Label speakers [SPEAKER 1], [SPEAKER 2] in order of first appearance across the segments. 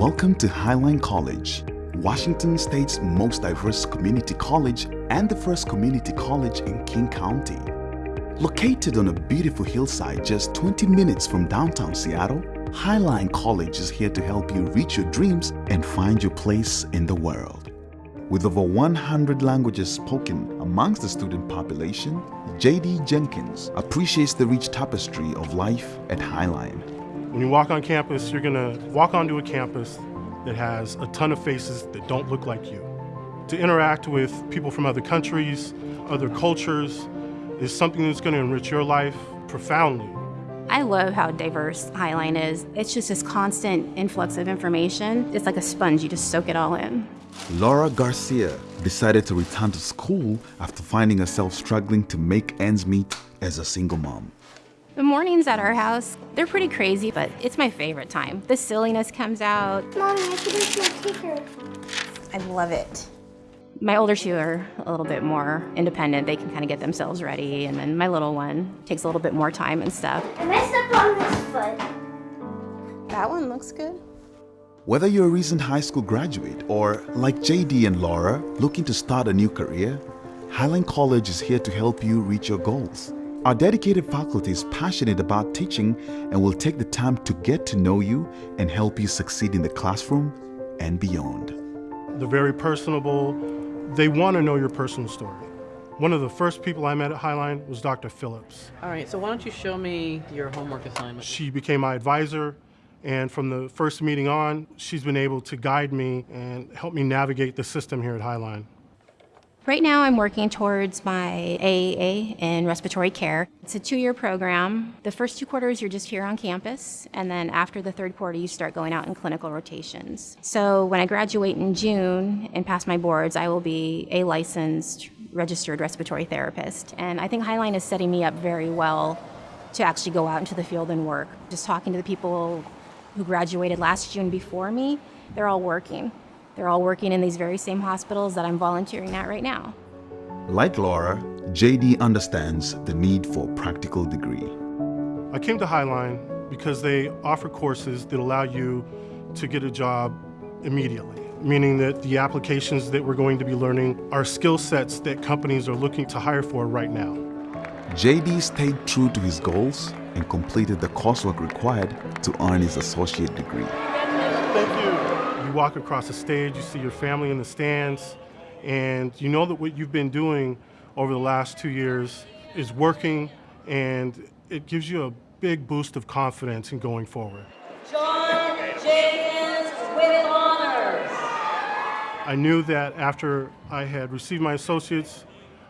[SPEAKER 1] Welcome to Highline College, Washington State's most diverse community college and the first community college in King County. Located on a beautiful hillside just 20 minutes from downtown Seattle, Highline College is here to help you reach your dreams and find your place in the world. With over 100 languages spoken amongst the student population, J.D. Jenkins appreciates the rich tapestry of life at Highline.
[SPEAKER 2] When you walk on campus, you're gonna walk onto a campus that has a ton of faces that don't look like you. To interact with people from other countries, other cultures, is something that's gonna enrich your life profoundly.
[SPEAKER 3] I love how diverse Highline is. It's just this constant influx of information. It's like a sponge, you just soak it all in.
[SPEAKER 1] Laura Garcia decided to return to school after finding herself struggling to make ends meet as a single mom.
[SPEAKER 3] The mornings at our house, they're pretty crazy, but it's my favorite time. The silliness comes out.
[SPEAKER 4] Mommy, I should eat my teacher.
[SPEAKER 5] I love it.
[SPEAKER 3] My older two are a little bit more independent. They can kind of get themselves ready. And then my little one takes a little bit more time and stuff.
[SPEAKER 4] I messed up on this foot.
[SPEAKER 5] That one looks good.
[SPEAKER 1] Whether you're a recent high school graduate or, like JD and Laura, looking to start a new career, Highline College is here to help you reach your goals. Our dedicated faculty is passionate about teaching and will take the time to get to know you and help you succeed in the classroom and beyond.
[SPEAKER 2] They're very personable. They want to know your personal story. One of the first people I met at Highline was Dr. Phillips.
[SPEAKER 6] All right, so why don't you show me your homework assignment?
[SPEAKER 2] She became my advisor, and from the first meeting on, she's been able to guide me and help me navigate the system here at Highline.
[SPEAKER 3] Right now, I'm working towards my AAA in respiratory care. It's a two year program. The first two quarters, you're just here on campus, and then after the third quarter, you start going out in clinical rotations. So, when I graduate in June and pass my boards, I will be a licensed registered respiratory therapist. And I think Highline is setting me up very well to actually go out into the field and work. Just talking to the people who graduated last June before me, they're all working. They're all working in these very same hospitals that I'm volunteering at right now.
[SPEAKER 1] Like Laura, JD understands the need for a practical degree.
[SPEAKER 2] I came to Highline because they offer courses that allow you to get a job immediately, meaning that the applications that we're going to be learning are skill sets that companies are looking to hire for right now.
[SPEAKER 1] JD stayed true to his goals and completed the coursework required to earn his associate degree.
[SPEAKER 2] Thank you. You walk across the stage, you see your family in the stands, and you know that what you've been doing over the last two years is working, and it gives you a big boost of confidence in going forward.
[SPEAKER 7] John Jenkins with honors.
[SPEAKER 2] I knew that after I had received my associates,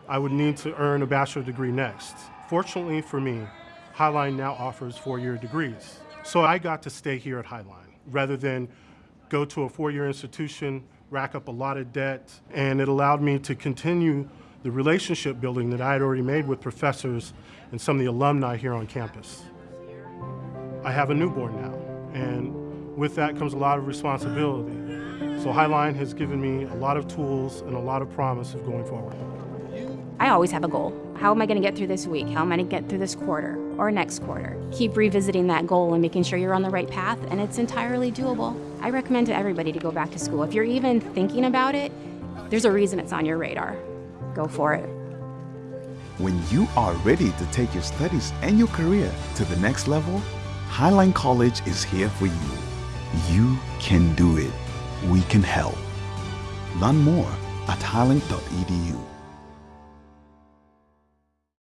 [SPEAKER 2] I would need to earn a bachelor degree next. Fortunately for me, Highline now offers four-year degrees. So I got to stay here at Highline rather than go to a four-year institution, rack up a lot of debt, and it allowed me to continue the relationship building that I had already made with professors and some of the alumni here on campus. I have a newborn now, and with that comes a lot of responsibility. So Highline has given me a lot of tools and a lot of promise of going forward.
[SPEAKER 3] I always have a goal. How am I going to get through this week? How am I going to get through this quarter or next quarter? Keep revisiting that goal and making sure you're on the right path, and it's entirely doable. I recommend to everybody to go back to school. If you're even thinking about it, there's a reason it's on your radar. Go for it.
[SPEAKER 1] When you are ready to take your studies and your career to the next level, Highline College is here for you. You can do it. We can help. Learn more at highline.edu.